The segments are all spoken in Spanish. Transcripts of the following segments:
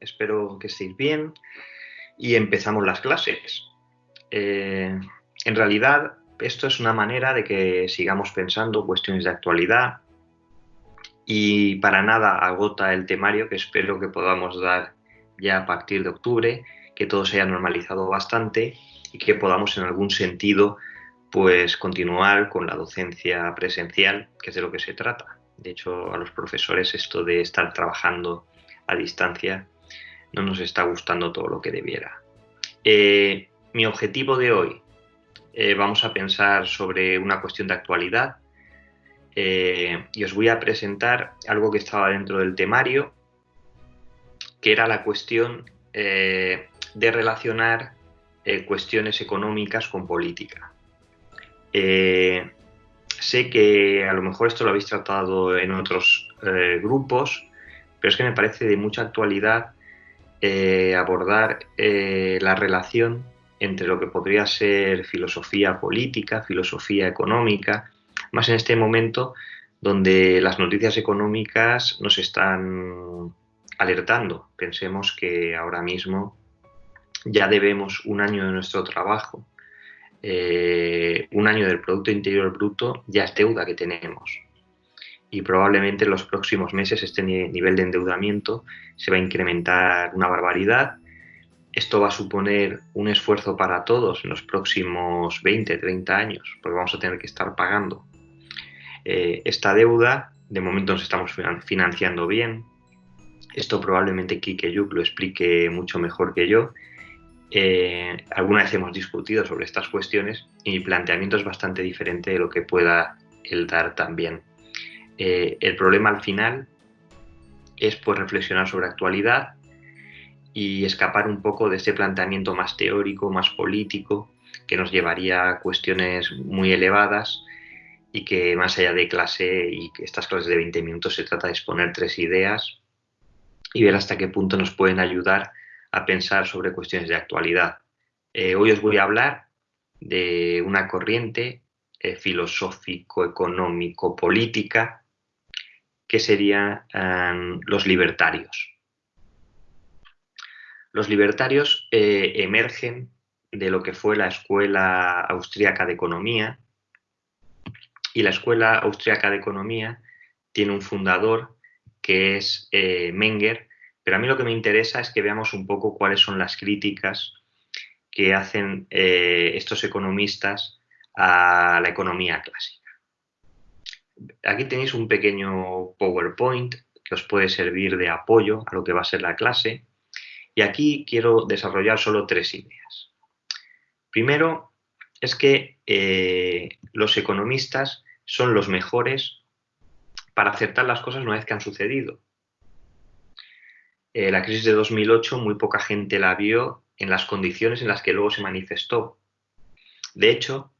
Espero que estéis bien y empezamos las clases. Eh, en realidad, esto es una manera de que sigamos pensando cuestiones de actualidad y para nada agota el temario que espero que podamos dar ya a partir de octubre, que todo se haya normalizado bastante y que podamos en algún sentido pues continuar con la docencia presencial, que es de lo que se trata. De hecho, a los profesores esto de estar trabajando a distancia no nos está gustando todo lo que debiera. Eh, mi objetivo de hoy, eh, vamos a pensar sobre una cuestión de actualidad eh, y os voy a presentar algo que estaba dentro del temario, que era la cuestión de relacionar cuestiones económicas con política. Sé que a lo mejor esto lo habéis tratado en otros grupos, pero es que me parece de mucha actualidad eh, abordar eh, la relación entre lo que podría ser filosofía política, filosofía económica, más en este momento donde las noticias económicas nos están alertando. Pensemos que ahora mismo ya debemos un año de nuestro trabajo eh, un año del Producto Interior Bruto ya es deuda que tenemos. Y probablemente en los próximos meses este nivel de endeudamiento se va a incrementar una barbaridad. Esto va a suponer un esfuerzo para todos en los próximos 20, 30 años, porque vamos a tener que estar pagando eh, esta deuda. De momento nos estamos financiando bien. Esto probablemente Kike Yuk lo explique mucho mejor que yo eh, alguna vez hemos discutido sobre estas cuestiones y mi planteamiento es bastante diferente de lo que pueda él dar también. Eh, el problema al final es pues reflexionar sobre actualidad y escapar un poco de este planteamiento más teórico, más político, que nos llevaría a cuestiones muy elevadas y que más allá de clase y que estas clases de 20 minutos se trata de exponer tres ideas y ver hasta qué punto nos pueden ayudar a pensar sobre cuestiones de actualidad. Eh, hoy os voy a hablar de una corriente eh, filosófico-económico-política que serían em, los libertarios. Los libertarios eh, emergen de lo que fue la Escuela Austríaca de Economía y la Escuela Austríaca de Economía tiene un fundador que es Menger, pero a mí lo que me interesa es que veamos un poco cuáles son las críticas que hacen eh, estos economistas a la economía clásica. Aquí tenéis un pequeño PowerPoint que os puede servir de apoyo a lo que va a ser la clase. Y aquí quiero desarrollar solo tres ideas. Primero, es que eh, los economistas son los mejores para acertar las cosas una vez que han sucedido. Eh, la crisis de 2008 muy poca gente la vio en las condiciones en las que luego se manifestó. De hecho,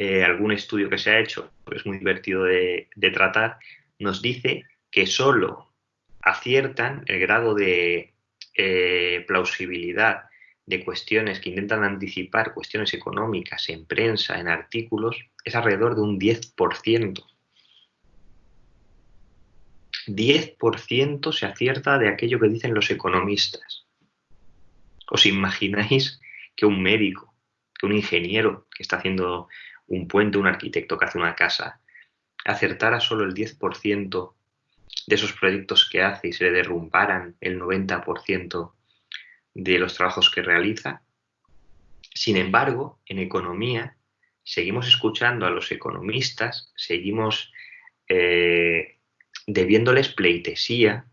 eh, algún estudio que se ha hecho, es muy divertido de, tratar, nos dice que solo aciertan el grado de eh, plausibilidad de cuestiones que intentan anticipar cuestiones económicas en prensa, en artículos, es alrededor de un 10%. 10% se acierta de aquello que dicen los economistas. ¿Os imagináis que un médico, que un ingeniero que está haciendo un puente, un arquitecto que hace una casa, acertara solo el 10% de esos proyectos que hace y se le derrumbaran el 90% de los trabajos que realiza? Sin embargo, en economía seguimos escuchando a los economistas, seguimos eh, debiéndoles pleitesía,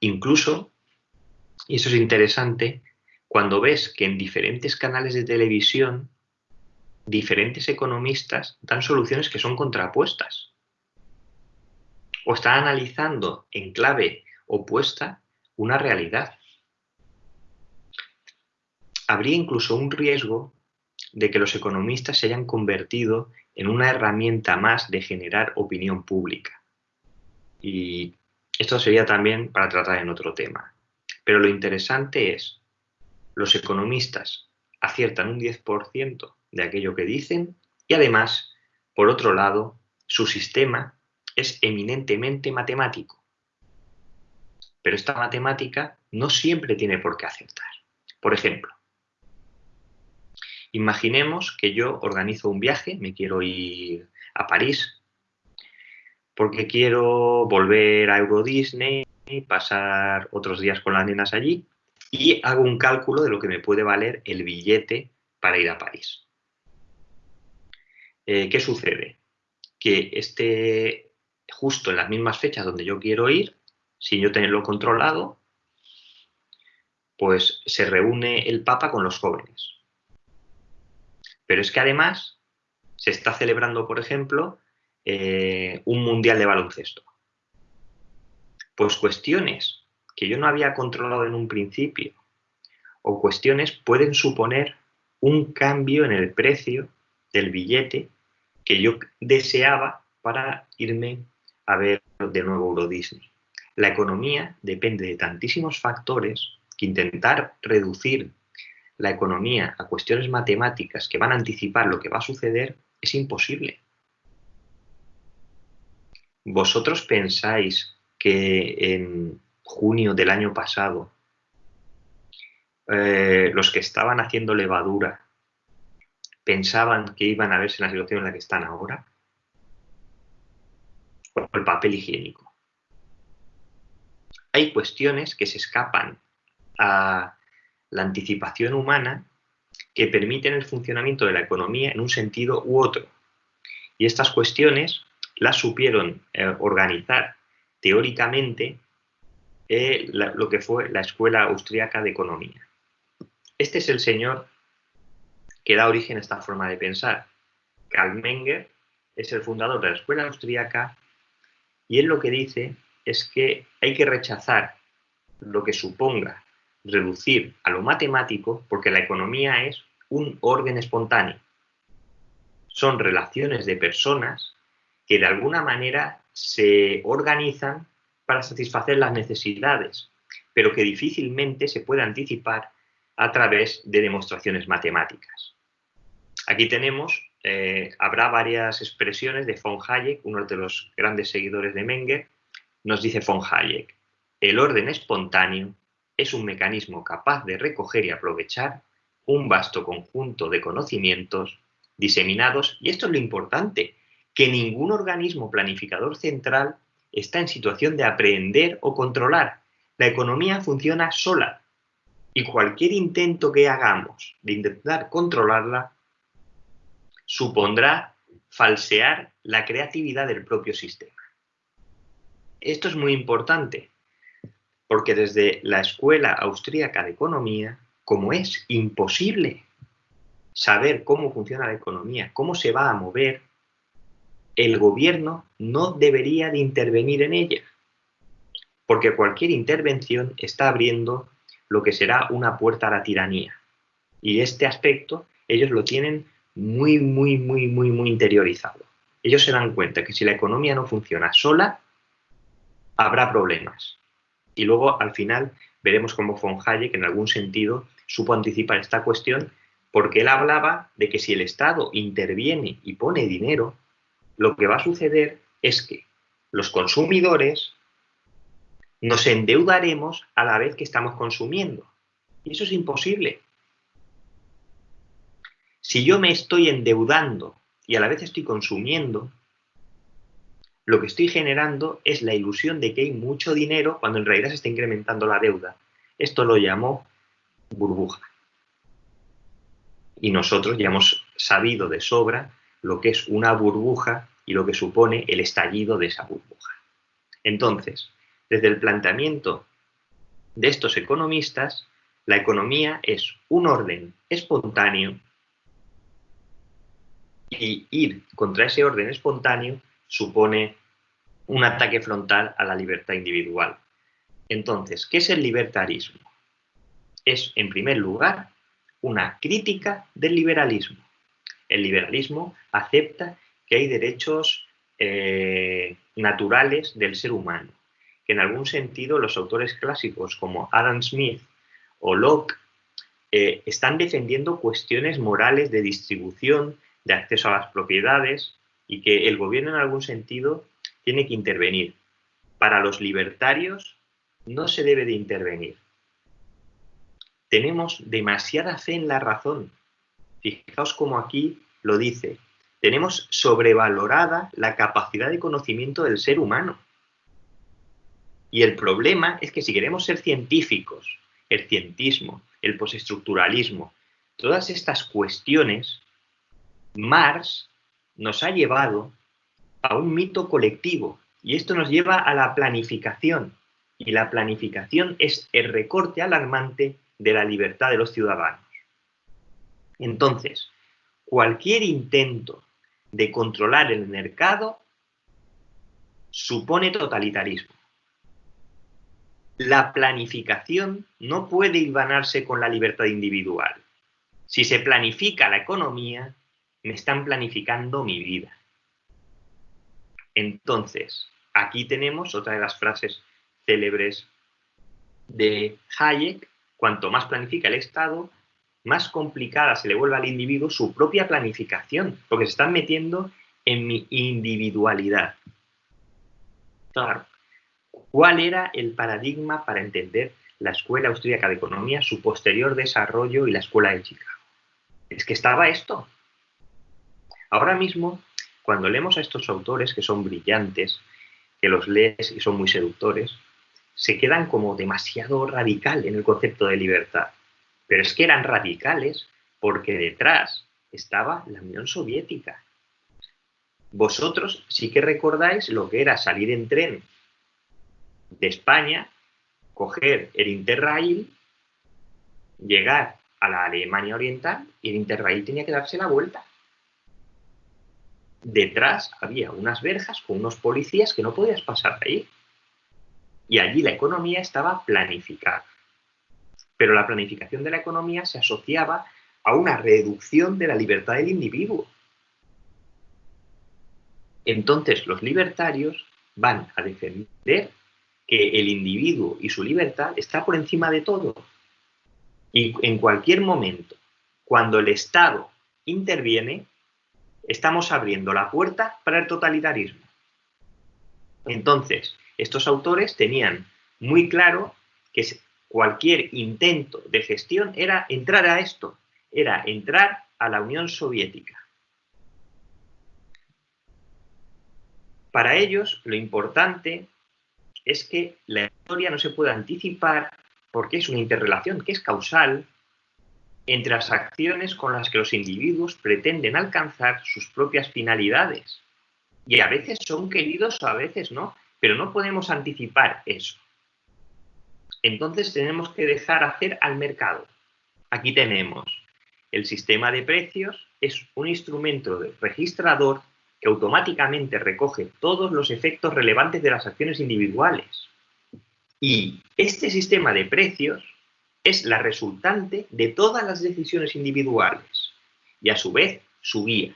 incluso, y eso es interesante, cuando ves que en diferentes canales de televisión diferentes economistas dan soluciones que son contrapuestas o están analizando en clave opuesta una realidad. Habría incluso un riesgo de que los economistas se hayan convertido en una herramienta más de generar opinión pública. Y esto sería también para tratar en otro tema. Pero lo interesante es, los economistas aciertan un 10% de aquello que dicen y además, por otro lado, su sistema es eminentemente matemático. Pero esta matemática no siempre tiene por qué acertar. Por ejemplo, imaginemos que yo organizo un viaje, me quiero ir a París, porque quiero volver a Euro Disney, pasar otros días con las nenas allí y hago un cálculo de lo que me puede valer el billete para ir a París. Eh, ¿Qué sucede? Que esté justo en las mismas fechas donde yo quiero ir, sin yo tenerlo controlado, pues se reúne el Papa con los jóvenes. Pero es que además se está celebrando, por ejemplo, eh, un mundial de baloncesto. Pues cuestiones que yo no había controlado en un principio o cuestiones pueden suponer un cambio en el precio del billete que yo deseaba para irme a ver de nuevo Euro Disney. La economía depende de tantísimos factores que intentar reducir la economía a cuestiones matemáticas que van a anticipar lo que va a suceder es imposible. ¿Vosotros pensáis que en junio del año pasado eh, los que estaban haciendo levadura pensaban que iban a verse en la situación en la que están ahora? O el papel higiénico. Hay cuestiones que se escapan a la anticipación humana que permiten el funcionamiento de la economía en un sentido u otro. Y estas cuestiones las supieron eh, organizar teóricamente eh, lo que fue la Escuela Austríaca de Economía. Este es el señor que da origen a esta forma de pensar. Karl Menger es el fundador de la escuela austríaca y él lo que dice es que hay que rechazar lo que suponga reducir a lo matemático porque la economía es un orden espontáneo. Son relaciones de personas que de alguna manera se organizan para satisfacer las necesidades, pero que difícilmente se puede anticipar a través de demostraciones matemáticas. Aquí tenemos, eh, habrá varias expresiones de von Hayek, uno de los grandes seguidores de Menger, nos dice von Hayek, el orden espontáneo es un mecanismo capaz de recoger y aprovechar un vasto conjunto de conocimientos diseminados, y esto es lo importante, que ningún organismo planificador central está en situación de aprender o controlar. La economía funciona sola, y cualquier intento que hagamos de intentar controlarla supondrá falsear la creatividad del propio sistema. Esto es muy importante, porque desde la Escuela Austríaca de Economía, como es imposible saber cómo funciona la economía, cómo se va a mover, el gobierno no debería de intervenir en ella, porque cualquier intervención está abriendo lo que será una puerta a la tiranía. Y este aspecto ellos lo tienen muy, muy, muy, muy, muy interiorizado. Ellos se dan cuenta que si la economía no funciona sola, habrá problemas. Y luego, al final, veremos cómo von Hayek, en algún sentido, supo anticipar esta cuestión, porque él hablaba de que si el Estado interviene y pone dinero, lo que va a suceder es que los consumidores nos endeudaremos a la vez que estamos consumiendo. Y eso es imposible. Si yo me estoy endeudando y a la vez estoy consumiendo, lo que estoy generando es la ilusión de que hay mucho dinero cuando en realidad se está incrementando la deuda. Esto lo llamó burbuja. Y nosotros ya hemos sabido de sobra lo que es una burbuja y lo que supone el estallido de esa burbuja. Entonces, desde el planteamiento de estos economistas, la economía es un orden espontáneo y ir contra ese orden espontáneo supone un ataque frontal a la libertad individual. Entonces, ¿qué es el libertarismo? Es, en primer lugar, una crítica del liberalismo. El liberalismo acepta que hay derechos eh, naturales del ser humano en algún sentido los autores clásicos como Adam Smith o Locke eh, están defendiendo cuestiones morales de distribución, de acceso a las propiedades y que el gobierno en algún sentido tiene que intervenir. Para los libertarios, no se debe de intervenir. Tenemos demasiada fe en la razón. Fijaos como aquí lo dice. Tenemos sobrevalorada la capacidad de conocimiento del ser humano. Y el problema es que si queremos ser científicos, el cientismo, el postestructuralismo, todas estas cuestiones, Marx nos ha llevado a un mito colectivo y esto nos lleva a la planificación. Y la planificación es el recorte alarmante de la libertad de los ciudadanos. Entonces, cualquier intento de controlar el mercado supone totalitarismo. La planificación no puede hilvanarse con la libertad individual. Si se planifica la economía, me están planificando mi vida. Entonces, aquí tenemos otra de las frases célebres de Hayek, cuanto más planifica el Estado, más complicada se le vuelve al individuo su propia planificación, porque se están metiendo en mi individualidad. Claro. ¿Cuál era el paradigma para entender la Escuela Austríaca de Economía, su posterior desarrollo y la Escuela de Chicago? Es que estaba esto. Ahora mismo, cuando leemos a estos autores que son brillantes, que los lees y son muy seductores, se quedan como demasiado radical en el concepto de libertad. Pero es que eran radicales porque detrás estaba la Unión Soviética. Vosotros sí que recordáis lo que era salir en tren de España, coger el Interrail, llegar a la Alemania Oriental y el Interrail tenía que darse la vuelta. Detrás había unas verjas con unos policías que no podías pasar ahí. Y allí la economía estaba planificada. Pero la planificación de la economía se asociaba a una reducción de la libertad del individuo. Entonces los libertarios van a defender que el individuo y su libertad está por encima de todo. Y en cualquier momento, cuando el Estado interviene, estamos abriendo la puerta para el totalitarismo. Entonces, estos autores tenían muy claro que cualquier intento de gestión era entrar a esto, era entrar a la Unión Soviética. Para ellos, lo importante es que la historia no se puede anticipar porque es una interrelación que es causal entre las acciones con las que los individuos pretenden alcanzar sus propias finalidades. Y a veces son queridos, a veces no, pero no podemos anticipar eso. Entonces tenemos que dejar hacer al mercado. Aquí tenemos el sistema de precios, es un instrumento registrador que automáticamente recoge todos los efectos relevantes de las acciones individuales. Y este sistema de precios es la resultante de todas las decisiones individuales y a su vez su guía.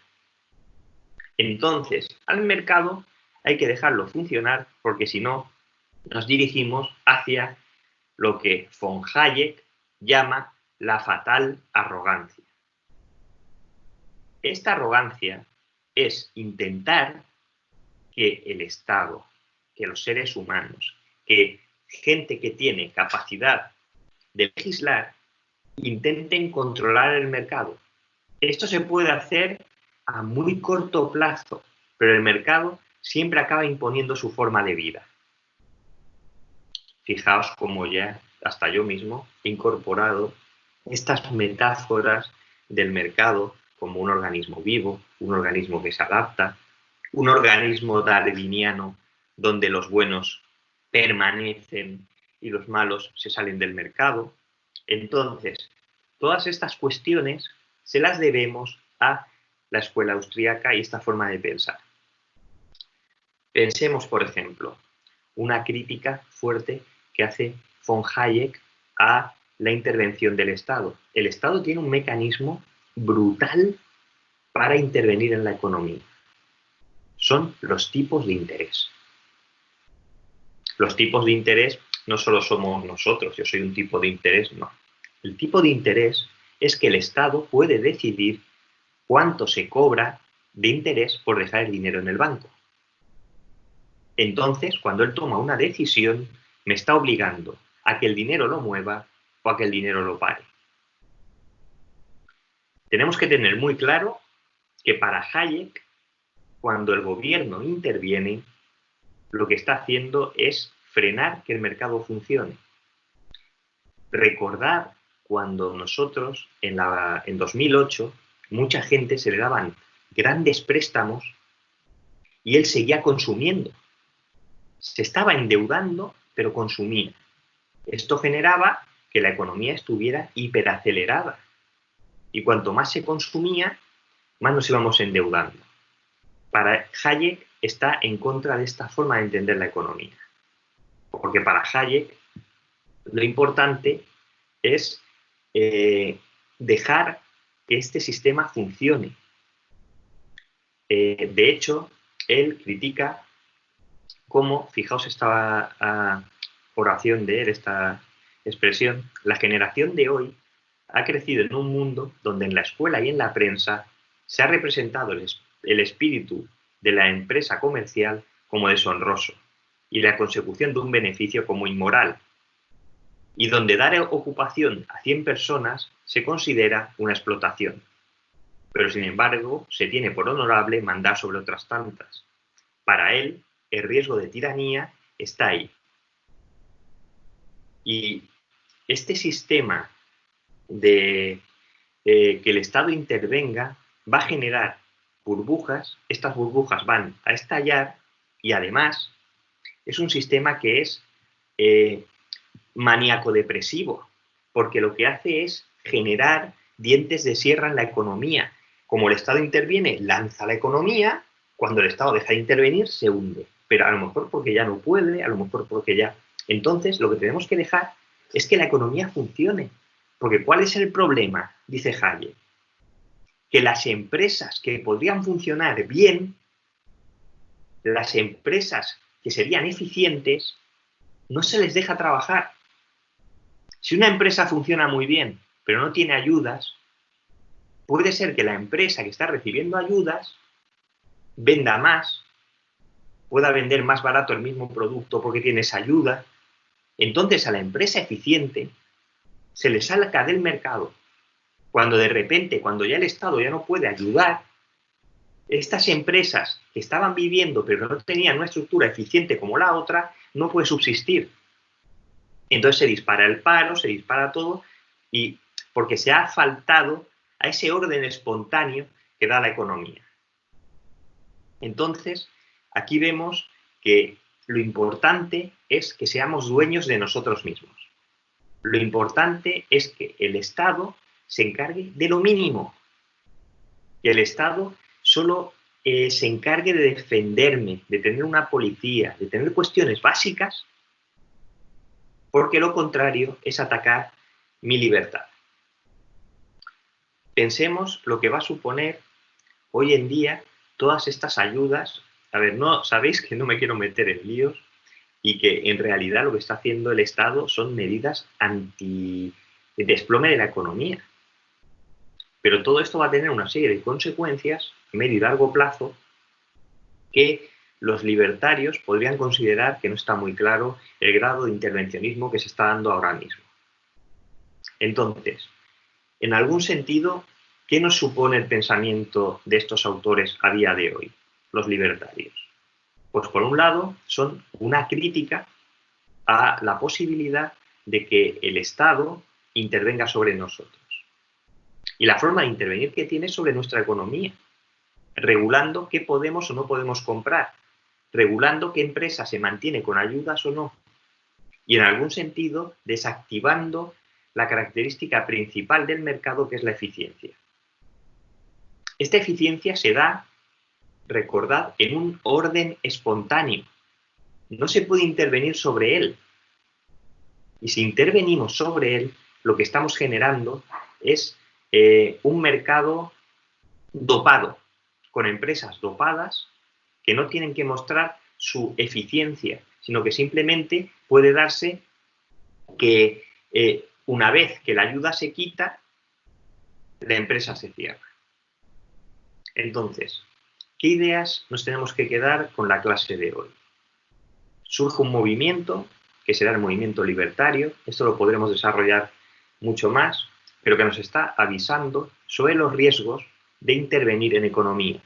Entonces, al mercado hay que dejarlo funcionar porque si no, nos dirigimos hacia lo que von Hayek llama la fatal arrogancia. Esta arrogancia es intentar que el Estado, que los seres humanos, que gente que tiene capacidad de legislar, intenten controlar el mercado. Esto se puede hacer a muy corto plazo, pero el mercado siempre acaba imponiendo su forma de vida. Fijaos cómo ya, hasta yo mismo, he incorporado estas metáforas del mercado como un organismo vivo, un organismo que se adapta, un organismo darwiniano donde los buenos permanecen y los malos se salen del mercado. Entonces, todas estas cuestiones se las debemos a la escuela austríaca y esta forma de pensar. Pensemos, por ejemplo, una crítica fuerte que hace von Hayek a la intervención del Estado. El Estado tiene un mecanismo brutal para intervenir en la economía. Son los tipos de interés. Los tipos de interés no solo somos nosotros, yo soy un tipo de interés, no. El tipo de interés es que el Estado puede decidir cuánto se cobra de interés por dejar el dinero en el banco. Entonces, cuando él toma una decisión, me está obligando a que el dinero lo mueva o a que el dinero lo pare. Tenemos que tener muy claro que para Hayek, cuando el gobierno interviene, lo que está haciendo es frenar que el mercado funcione. Recordar cuando nosotros, en, la, en 2008, mucha gente se le daban grandes préstamos y él seguía consumiendo. Se estaba endeudando, pero consumía. Esto generaba que la economía estuviera hiperacelerada. Y cuanto más se consumía, más nos íbamos endeudando. Para Hayek está en contra de esta forma de entender la economía. Porque para Hayek lo importante es eh, dejar que este sistema funcione. Eh, de hecho, él critica cómo, fijaos esta ah, oración de él, esta expresión, la generación de hoy ha crecido en un mundo donde en la escuela y en la prensa se ha representado el espíritu de la empresa comercial como deshonroso y la consecución de un beneficio como inmoral, y donde dar ocupación a 100 personas se considera una explotación. Pero sin embargo, se tiene por honorable mandar sobre otras tantas. Para él, el riesgo de tiranía está ahí. Y este sistema de eh, que el Estado intervenga va a generar burbujas, estas burbujas van a estallar y además es un sistema que es eh, maníaco-depresivo, porque lo que hace es generar dientes de sierra en la economía. Como el Estado interviene, lanza la economía, cuando el Estado deja de intervenir, se hunde. Pero a lo mejor porque ya no puede, a lo mejor porque ya... Entonces, lo que tenemos que dejar es que la economía funcione. Porque ¿cuál es el problema? Dice Hayek que las empresas que podrían funcionar bien, las empresas que serían eficientes, no se les deja trabajar. Si una empresa funciona muy bien, pero no tiene ayudas, puede ser que la empresa que está recibiendo ayudas venda más, pueda vender más barato el mismo producto porque tiene esa ayuda. Entonces a la empresa eficiente se le salga del mercado cuando de repente, cuando ya el Estado ya no puede ayudar, estas empresas que estaban viviendo pero no tenían una estructura eficiente como la otra, no puede subsistir. Entonces se dispara el paro, se dispara todo, y porque se ha faltado a ese orden espontáneo que da la economía. Entonces, aquí vemos que lo importante es que seamos dueños de nosotros mismos. Lo importante es que el Estado se encargue de lo mínimo. Que el Estado solo eh, se encargue de defenderme, de tener una policía, de tener cuestiones básicas, porque lo contrario es atacar mi libertad. Pensemos lo que va a suponer hoy en día todas estas ayudas. A ver, no sabéis que no me quiero meter en líos y que en realidad lo que está haciendo el Estado son medidas anti desplome de la economía. Pero todo esto va a tener una serie de consecuencias a medio y largo plazo que los libertarios podrían considerar que no está muy claro el grado de intervencionismo que se está dando ahora mismo. Entonces, en algún sentido, ¿qué nos supone el pensamiento de estos autores a día de hoy, los libertarios? Pues por un lado, son una crítica a la posibilidad de que el Estado intervenga sobre nosotros y la forma de intervenir que tiene sobre nuestra economía, regulando qué podemos o no podemos comprar, regulando qué empresa se mantiene con ayudas o no, y en algún sentido desactivando la característica principal del mercado que es la eficiencia. Esta eficiencia se da, recordad, en un orden espontáneo. No se puede intervenir sobre él. Y si intervenimos sobre él, lo que estamos generando es eh, un mercado dopado, con empresas dopadas que no tienen que mostrar su eficiencia, sino que simplemente puede darse que eh, una vez que la ayuda se quita, la empresa se cierra. Entonces, ¿qué ideas nos tenemos que quedar con la clase de hoy? Surge un movimiento que será el movimiento libertario. Esto lo podremos desarrollar mucho más, pero que nos está avisando sobre los riesgos de intervenir en economía.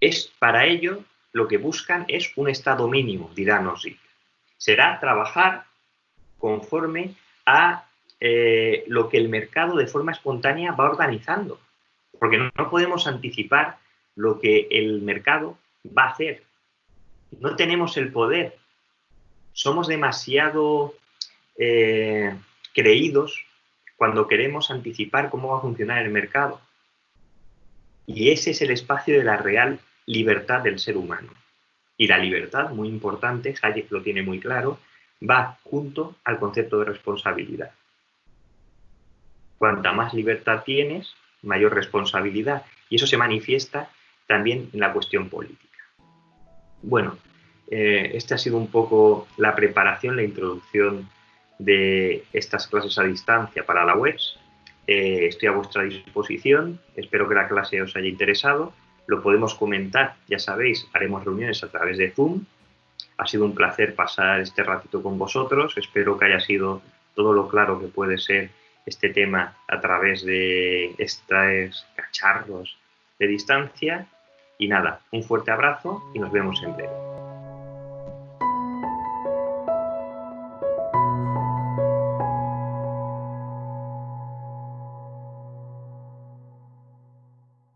Es para ello lo que buscan es un estado mínimo, dirá Nozick. Será trabajar conforme a eh, lo que el mercado de forma espontánea va organizando. Porque no, podemos anticipar lo que el mercado va a hacer. No tenemos el poder. Somos demasiado eh, creídos cuando queremos anticipar cómo va a funcionar el mercado. Y ese es el espacio de la real libertad del ser humano. Y la libertad, muy importante, Hayek lo tiene muy claro, va junto al concepto de responsabilidad. Cuanta más libertad tienes, mayor responsabilidad. Y eso se manifiesta también en la cuestión política. Bueno, eh, esta ha sido un poco la preparación, la introducción de estas clases a distancia para la web. Eh, estoy a vuestra disposición, espero que la clase os haya interesado lo podemos comentar, ya sabéis, haremos reuniones a través de Zoom. Ha sido un placer pasar este ratito con vosotros, espero que haya sido todo lo claro que puede ser este tema a través de estos cacharros de distancia. Y nada, un fuerte abrazo y nos vemos en breve.